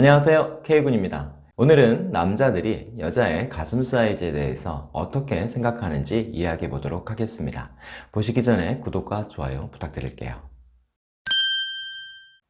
안녕하세요. K군입니다. 오늘은 남자들이 여자의 가슴 사이즈에 대해서 어떻게 생각하는지 이야기해 보도록 하겠습니다. 보시기 전에 구독과 좋아요 부탁드릴게요.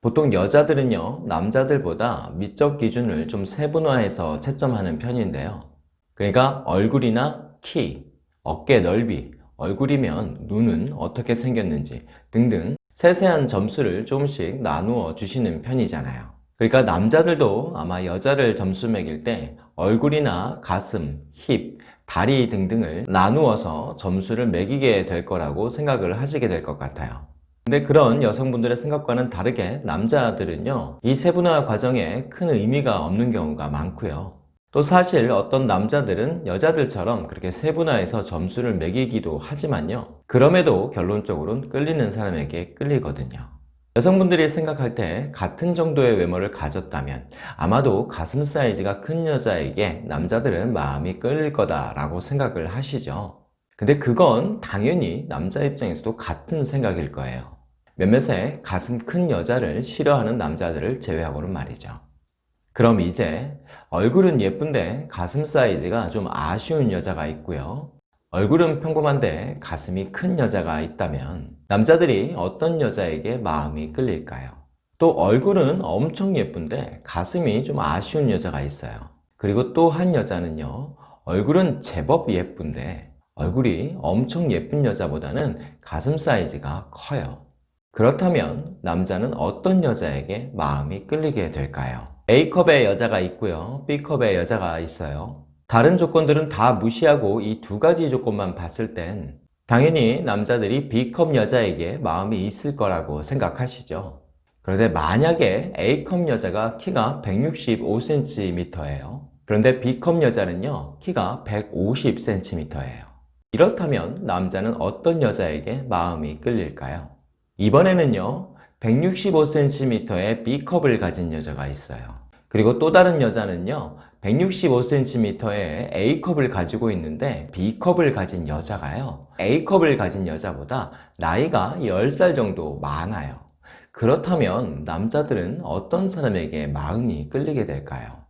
보통 여자들은요 남자들보다 미적 기준을 좀 세분화해서 채점하는 편인데요. 그러니까 얼굴이나 키, 어깨 넓이, 얼굴이면 눈은 어떻게 생겼는지 등등 세세한 점수를 조금씩 나누어 주시는 편이잖아요 그러니까 남자들도 아마 여자를 점수 매길 때 얼굴이나 가슴, 힙, 다리 등등을 나누어서 점수를 매기게 될 거라고 생각을 하시게 될 것 같아요. 근데 그런 여성분들의 생각과는 다르게 남자들은요 이 세분화 과정에 큰 의미가 없는 경우가 많고요. 또 사실 어떤 남자들은 여자들처럼 그렇게 세분화해서 점수를 매기기도 하지만요 그럼에도 결론적으로는 끌리는 사람에게 끌리거든요 여성분들이 생각할 때 같은 정도의 외모를 가졌다면 아마도 가슴 사이즈가 큰 여자에게 남자들은 마음이 끌릴 거다 라고 생각을 하시죠. 근데 그건 당연히 남자 입장에서도 같은 생각일 거예요. 몇몇의 가슴 큰 여자를 싫어하는 남자들을 제외하고는 말이죠. 그럼 이제 얼굴은 예쁜데 가슴 사이즈가 좀 아쉬운 여자가 있고요 얼굴은 평범한데 가슴이 큰 여자가 있다면 남자들이 어떤 여자에게 마음이 끌릴까요? 또 얼굴은 엄청 예쁜데 가슴이 좀 아쉬운 여자가 있어요 그리고 또 한 여자는요 얼굴은 제법 예쁜데 얼굴이 엄청 예쁜 여자보다는 가슴 사이즈가 커요 그렇다면 남자는 어떤 여자에게 마음이 끌리게 될까요? A컵의 여자가 있고요 B컵의 여자가 있어요 다른 조건들은 다 무시하고 이 두 가지 조건만 봤을 땐 당연히 남자들이 B컵 여자에게 마음이 있을 거라고 생각하시죠. 그런데 만약에 A컵 여자가 키가 165cm예요. 그런데 B컵 여자는요 키가 150cm예요. 이렇다면 남자는 어떤 여자에게 마음이 끌릴까요? 이번에는요 165cm의 B컵을 가진 여자가 있어요. 그리고 또 다른 여자는요 165cm의 A컵을 가지고 있는데 B컵을 가진 여자가요. A컵을 가진 여자보다 나이가 10살 정도 많아요. 그렇다면 남자들은 어떤 사람에게 마음이 끌리게 될까요?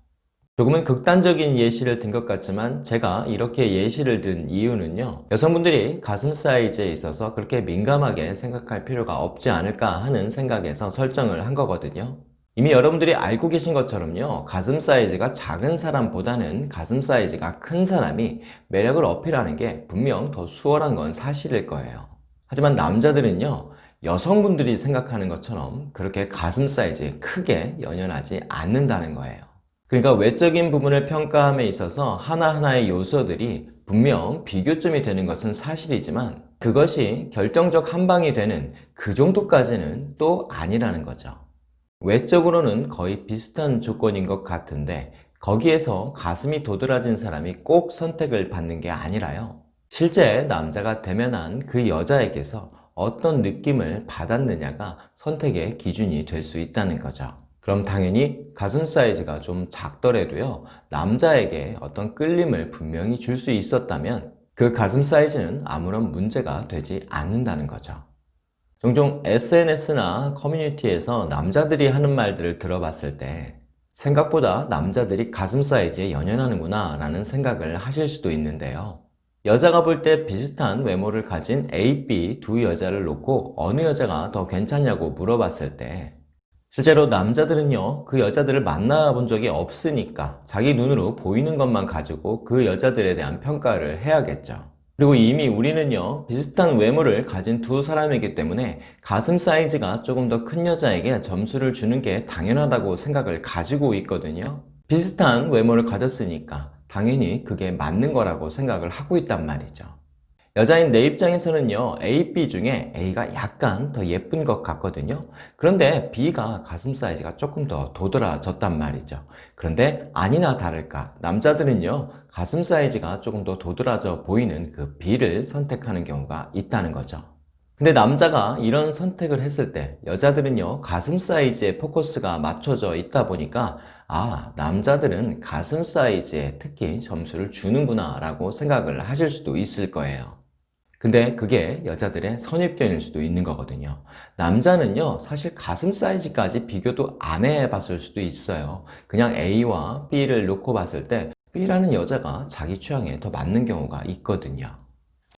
조금은 극단적인 예시를 든 것 같지만 제가 이렇게 예시를 든 이유는요. 여성분들이 가슴 사이즈에 있어서 그렇게 민감하게 생각할 필요가 없지 않을까 하는 생각에서 설정을 한 거거든요 이미 여러분들이 알고 계신 것처럼요 가슴 사이즈가 작은 사람보다는 가슴 사이즈가 큰 사람이 매력을 어필하는 게 분명 더 수월한 건 사실일 거예요. 하지만 남자들은요 여성분들이 생각하는 것처럼 그렇게 가슴 사이즈에 크게 연연하지 않는다는 거예요. 그러니까 외적인 부분을 평가함에 있어서 하나하나의 요소들이 분명 비교점이 되는 것은 사실이지만 그것이 결정적 한방이 되는 그 정도까지는 또 아니라는 거죠 외적으로는 거의 비슷한 조건인 것 같은데 거기에서 가슴이 도드라진 사람이 꼭 선택을 받는 게 아니라요. 실제 남자가 대면한 그 여자에게서 어떤 느낌을 받았느냐가 선택의 기준이 될 수 있다는 거죠. 그럼 당연히 가슴 사이즈가 좀 작더라도요 남자에게 어떤 끌림을 분명히 줄 수 있었다면 그 가슴 사이즈는 아무런 문제가 되지 않는다는 거죠 종종 SNS나 커뮤니티에서 남자들이 하는 말들을 들어봤을 때 생각보다 남자들이 가슴 사이즈에 연연하는구나 라는 생각을 하실 수도 있는데요. 여자가 볼 때 비슷한 외모를 가진 A, B 두 여자를 놓고 어느 여자가 더 괜찮냐고 물어봤을 때 실제로 남자들은요 그 여자들을 만나본 적이 없으니까 자기 눈으로 보이는 것만 가지고 그 여자들에 대한 평가를 해야겠죠 그리고 이미 우리는요 비슷한 외모를 가진 두 사람이기 때문에 가슴 사이즈가 조금 더 큰 여자에게 점수를 주는 게 당연하다고 생각을 가지고 있거든요. 비슷한 외모를 가졌으니까 당연히 그게 맞는 거라고 생각을 하고 있단 말이죠 여자인 내 입장에서는요 A, B 중에 A가 약간 더 예쁜 것 같거든요. 그런데 B가 가슴 사이즈가 조금 더 도드라졌단 말이죠. 그런데 아니나 다를까 남자들은요 가슴 사이즈가 조금 더 도드라져 보이는 그 B를 선택하는 경우가 있다는 거죠. 근데 남자가 이런 선택을 했을 때 여자들은요 가슴 사이즈에 포커스가 맞춰져 있다 보니까 아 남자들은 가슴 사이즈에 특히 점수를 주는구나 라고 생각을 하실 수도 있을 거예요 근데 그게 여자들의 선입견일 수도 있는 거거든요. 남자는요, 사실 가슴 사이즈까지 비교도 안 해봤을 수도 있어요. 그냥 A와 B를 놓고 봤을 때 B라는 여자가 자기 취향에 더 맞는 경우가 있거든요.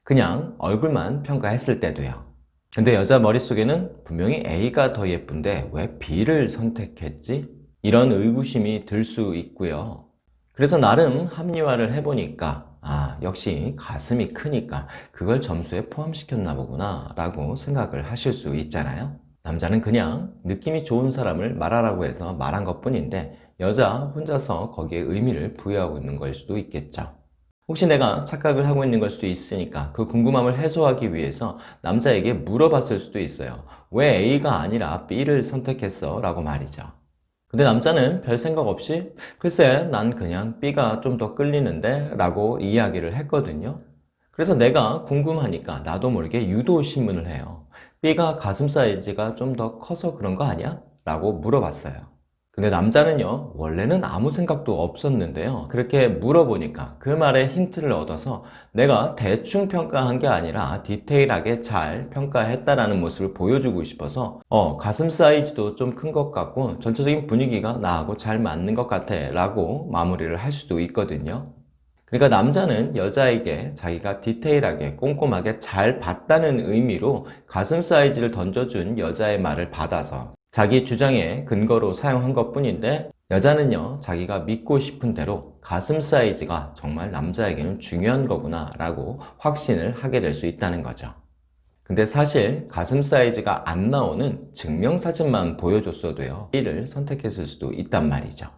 그냥 얼굴만 평가했을 때도요. 근데 여자 머릿속에는 분명히 A가 더 예쁜데 왜 B를 선택했지? 이런 의구심이 들 수 있고요. 그래서 나름 합리화를 해보니까 아 역시 가슴이 크니까 그걸 점수에 포함시켰나 보구나 라고 생각을 하실 수 있잖아요. 남자는 그냥 느낌이 좋은 사람을 말하라고 해서 말한 것 뿐인데 여자 혼자서 거기에 의미를 부여하고 있는 걸 수도 있겠죠. 혹시 내가 착각을 하고 있는 걸 수도 있으니까 그 궁금함을 해소하기 위해서 남자에게 물어봤을 수도 있어요. 왜 A가 아니라 B를 선택했어? 라고 말이죠 근데 남자는 별 생각 없이 글쎄 난 그냥 B가 좀 더 끌리는데 라고 이야기를 했거든요. 그래서 내가 궁금하니까 나도 모르게 유도 신문을 해요. B가 가슴 사이즈가 좀 더 커서 그런 거 아니야? 라고 물어봤어요 근데 남자는요 원래는 아무 생각도 없었는데요. 그렇게 물어보니까 그 말에 힌트를 얻어서 내가 대충 평가한 게 아니라 디테일하게 잘 평가했다라는 모습을 보여주고 싶어서 어 가슴 사이즈도 좀 큰 것 같고 전체적인 분위기가 나하고 잘 맞는 것 같아 라고 마무리를 할 수도 있거든요. 그러니까 남자는 여자에게 자기가 디테일하게 꼼꼼하게 잘 봤다는 의미로 가슴 사이즈를 던져준 여자의 말을 받아서 자기 주장의 근거로 사용한 것 뿐인데 여자는요 자기가 믿고 싶은 대로 가슴 사이즈가 정말 남자에게는 중요한 거구나 라고 확신을 하게 될 수 있다는 거죠. 근데 사실 가슴 사이즈가 안 나오는 증명사진만 보여줬어도요 B를 선택했을 수도 있단 말이죠.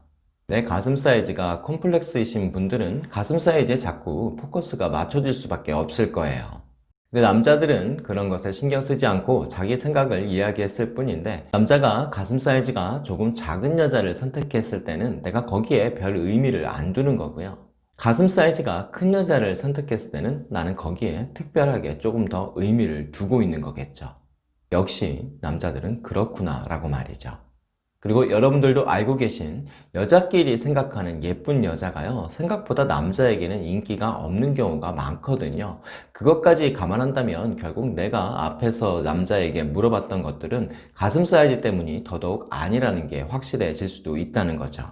내 가슴 사이즈가 콤플렉스이신 분들은 가슴 사이즈에 자꾸 포커스가 맞춰질 수밖에 없을 거예요 근데 남자들은 그런 것에 신경 쓰지 않고 자기 생각을 이야기했을 뿐인데 남자가 가슴 사이즈가 조금 작은 여자를 선택했을 때는 내가 거기에 별 의미를 안 두는 거고요. 가슴 사이즈가 큰 여자를 선택했을 때는 나는 거기에 특별하게 조금 더 의미를 두고 있는 거겠죠. 역시 남자들은 그렇구나 라고 말이죠 그리고 여러분들도 알고 계신 여자끼리 생각하는 예쁜 여자가요 생각보다 남자에게는 인기가 없는 경우가 많거든요. 그것까지 감안한다면 결국 내가 앞에서 남자에게 물어봤던 것들은 가슴 사이즈 때문이 더더욱 아니라는 게 확실해질 수도 있다는 거죠.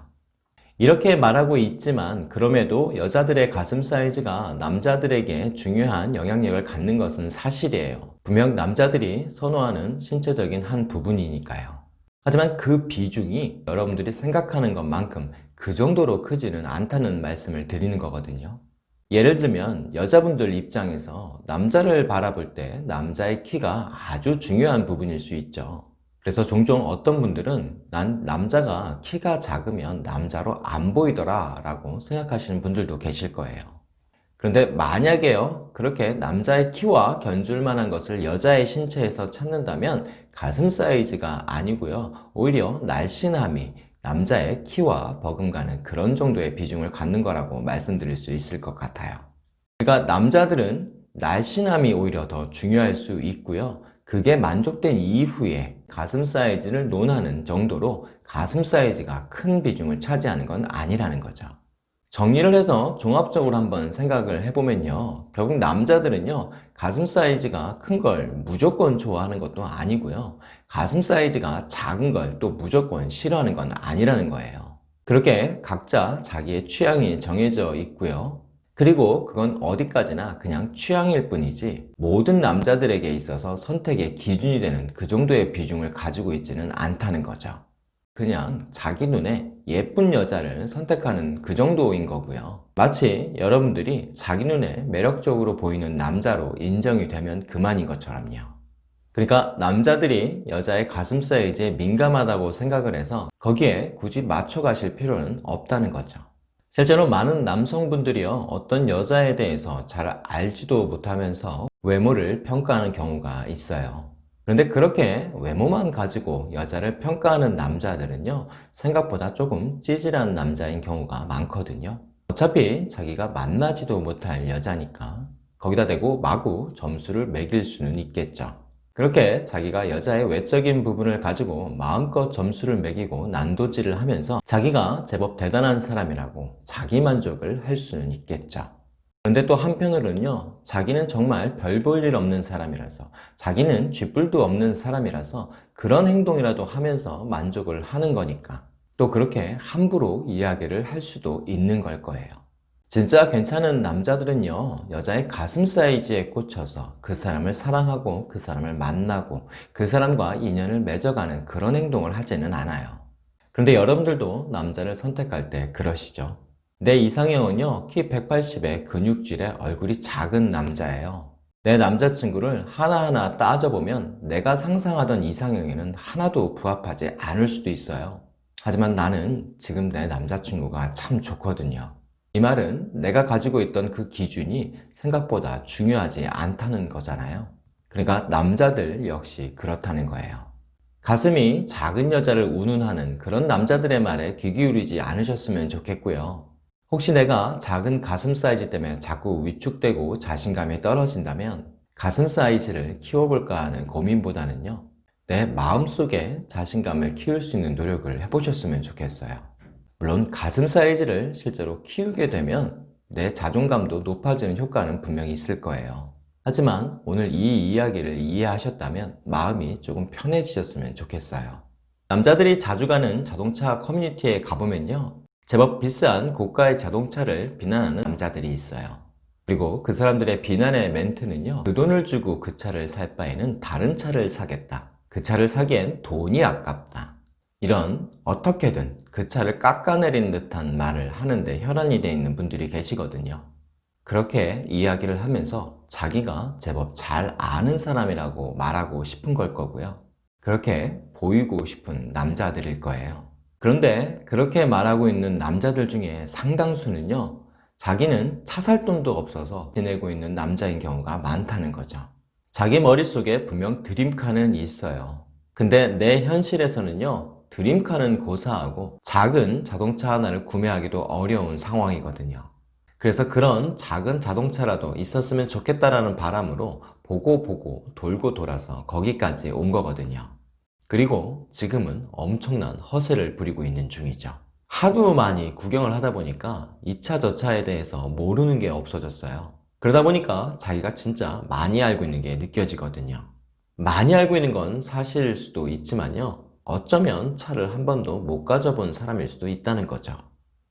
이렇게 말하고 있지만 그럼에도 여자들의 가슴 사이즈가 남자들에게 중요한 영향력을 갖는 것은 사실이에요. 분명 남자들이 선호하는 신체적인 한 부분이니까요 하지만 그 비중이 여러분들이 생각하는 것만큼 그 정도로 크지는 않다는 말씀을 드리는 거거든요. 예를 들면 여자분들 입장에서 남자를 바라볼 때 남자의 키가 아주 중요한 부분일 수 있죠. 그래서 종종 어떤 분들은 난 남자가 키가 작으면 남자로 안 보이더라 라고 생각하시는 분들도 계실 거예요 그런데 만약에요 그렇게 남자의 키와 견줄 만한 것을 여자의 신체에서 찾는다면 가슴 사이즈가 아니고요. 오히려 날씬함이 남자의 키와 버금가는 그런 정도의 비중을 갖는 거라고 말씀드릴 수 있을 것 같아요. 그러니까 남자들은 날씬함이 오히려 더 중요할 수 있고요. 그게 만족된 이후에 가슴 사이즈를 논하는 정도로 가슴 사이즈가 큰 비중을 차지하는 건 아니라는 거죠 정리를 해서 종합적으로 한번 생각을 해보면요. 결국 남자들은요 가슴 사이즈가 큰 걸 무조건 좋아하는 것도 아니고요. 가슴 사이즈가 작은 걸 또 무조건 싫어하는 건 아니라는 거예요. 그렇게 각자 자기의 취향이 정해져 있고요. 그리고 그건 어디까지나 그냥 취향일 뿐이지 모든 남자들에게 있어서 선택의 기준이 되는 그 정도의 비중을 가지고 있지는 않다는 거죠 그냥 자기 눈에 예쁜 여자를 선택하는 그 정도인 거고요. 마치 여러분들이 자기 눈에 매력적으로 보이는 남자로 인정이 되면 그만인 것처럼요. 그러니까 남자들이 여자의 가슴 사이즈에 민감하다고 생각을 해서 거기에 굳이 맞춰 가실 필요는 없다는 거죠. 실제로 많은 남성분들이요 어떤 여자에 대해서 잘 알지도 못하면서 외모를 평가하는 경우가 있어요 그런데 그렇게 외모만 가지고 여자를 평가하는 남자들은요 생각보다 조금 찌질한 남자인 경우가 많거든요. 어차피 자기가 만나지도 못할 여자니까 거기다 대고 마구 점수를 매길 수는 있겠죠. 그렇게 자기가 여자의 외적인 부분을 가지고 마음껏 점수를 매기고 난도질을 하면서 자기가 제법 대단한 사람이라고 자기만족을 할 수는 있겠죠 그런데 또 한편으로는요, 자기는 정말 별 볼 일 없는 사람이라서, 자기는 쥐뿔도 없는 사람이라서 그런 행동이라도 하면서 만족을 하는 거니까 또 그렇게 함부로 이야기를 할 수도 있는 걸 거예요. 진짜 괜찮은 남자들은요, 여자의 가슴 사이즈에 꽂혀서 그 사람을 사랑하고 그 사람을 만나고 그 사람과 인연을 맺어가는 그런 행동을 하지는 않아요. 그런데 여러분들도 남자를 선택할 때 그러시죠? 내 이상형은요, 키 180에 근육질에 얼굴이 작은 남자예요. 내 남자친구를 하나하나 따져보면 내가 상상하던 이상형에는 하나도 부합하지 않을 수도 있어요. 하지만 나는 지금 내 남자친구가 참 좋거든요. 이 말은 내가 가지고 있던 그 기준이 생각보다 중요하지 않다는 거잖아요. 그러니까 남자들 역시 그렇다는 거예요. 가슴이 작은 여자를 운운하는 그런 남자들의 말에 귀 기울이지 않으셨으면 좋겠고요. 혹시 내가 작은 가슴 사이즈 때문에 자꾸 위축되고 자신감이 떨어진다면 가슴 사이즈를 키워볼까 하는 고민보다는요. 내 마음속에 자신감을 키울 수 있는 노력을 해보셨으면 좋겠어요. 물론 가슴 사이즈를 실제로 키우게 되면 내 자존감도 높아지는 효과는 분명히 있을 거예요. 하지만 오늘 이 이야기를 이해하셨다면 마음이 조금 편해지셨으면 좋겠어요. 남자들이 자주 가는 자동차 커뮤니티에 가보면요. 제법 비싼 고가의 자동차를 비난하는 남자들이 있어요. 그리고 그 사람들의 비난의 멘트는요. 그 돈을 주고 그 차를 살 바에는 다른 차를 사겠다. 그 차를 사기엔 돈이 아깝다. 이런 어떻게든 그 차를 깎아내리는 듯한 말을 하는데 혈안이 되어 있는 분들이 계시거든요. 그렇게 이야기를 하면서 자기가 제법 잘 아는 사람이라고 말하고 싶은 걸 거고요. 그렇게 보이고 싶은 남자들일 거예요. 그런데 그렇게 말하고 있는 남자들 중에 상당수는요, 자기는 차 살 돈도 없어서 지내고 있는 남자인 경우가 많다는 거죠. 자기 머릿속에 분명 드림카는 있어요. 근데 내 현실에서는요, 드림카는 고사하고 작은 자동차 하나를 구매하기도 어려운 상황이거든요. 그래서 그런 작은 자동차라도 있었으면 좋겠다라는 바람으로 보고 보고 돌고 돌아서 거기까지 온 거거든요. 그리고 지금은 엄청난 허세를 부리고 있는 중이죠. 하도 많이 구경을 하다 보니까 이차 저 차에 대해서 모르는 게 없어졌어요. 그러다 보니까 자기가 진짜 많이 알고 있는 게 느껴지거든요. 많이 알고 있는 건 사실일 수도 있지만요. 어쩌면 차를 한 번도 못 가져본 사람일 수도 있다는 거죠.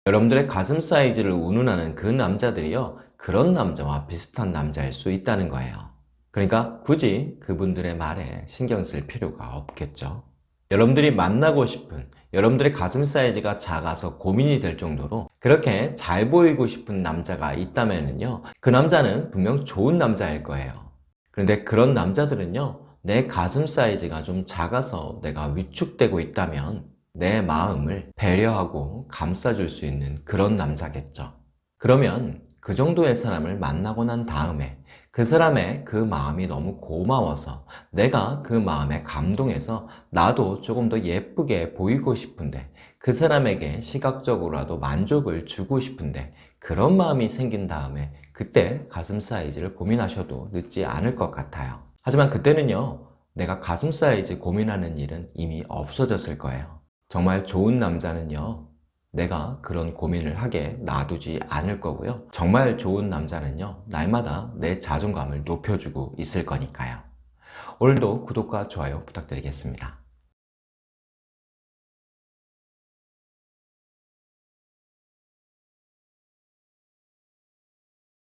여러분들의 가슴 사이즈를 운운하는 그 남자들이요. 그런 남자와 비슷한 남자일 수 있다는 거예요. 그러니까 굳이 그분들의 말에 신경 쓸 필요가 없겠죠. 여러분들이 만나고 싶은 여러분들의 가슴 사이즈가 작아서 고민이 될 정도로 그렇게 잘 보이고 싶은 남자가 있다면요 그 남자는 분명 좋은 남자일 거예요 그런데 그런 남자들은요 내 가슴 사이즈가 좀 작아서 내가 위축되고 있다면 내 마음을 배려하고 감싸줄 수 있는 그런 남자겠죠 그러면 그 정도의 사람을 만나고 난 다음에 그 사람의 그 마음이 너무 고마워서 내가 그 마음에 감동해서 나도 조금 더 예쁘게 보이고 싶은데 그 사람에게 시각적으로라도 만족을 주고 싶은데 그런 마음이 생긴 다음에 그때 가슴 사이즈를 고민하셔도 늦지 않을 것 같아요. 하지만 그때는요 내가 가슴 사이즈 고민하는 일은 이미 없어졌을 거예요. 정말 좋은 남자는요 내가 그런 고민을 하게 놔두지 않을 거고요. 정말 좋은 남자는요 날마다 내 자존감을 높여주고 있을 거니까요. 오늘도 구독과 좋아요 부탁드리겠습니다